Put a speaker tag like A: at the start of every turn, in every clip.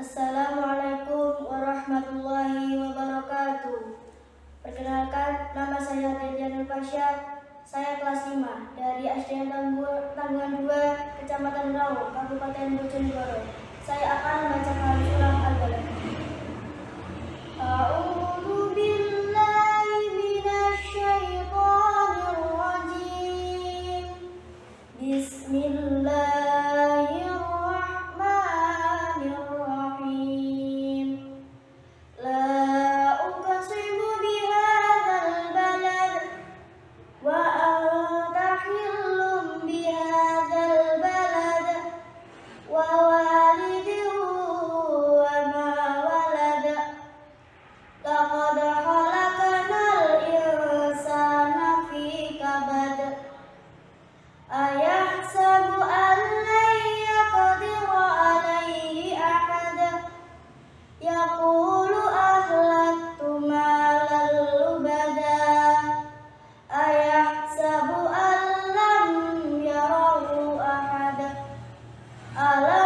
A: Assalamualaikum warahmatullahi wabarakatuh. Perkenalkan, nama saya Dendian Pasha Saya kelas 5 dari SDN Tanggungan 2, Kecamatan Rawo, Kabupaten Bojonegoro. 好了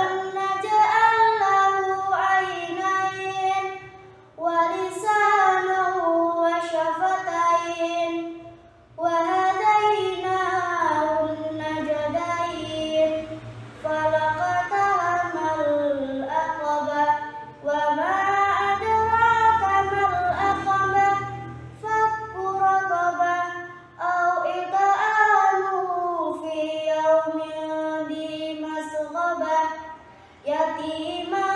A: الغبا يتيما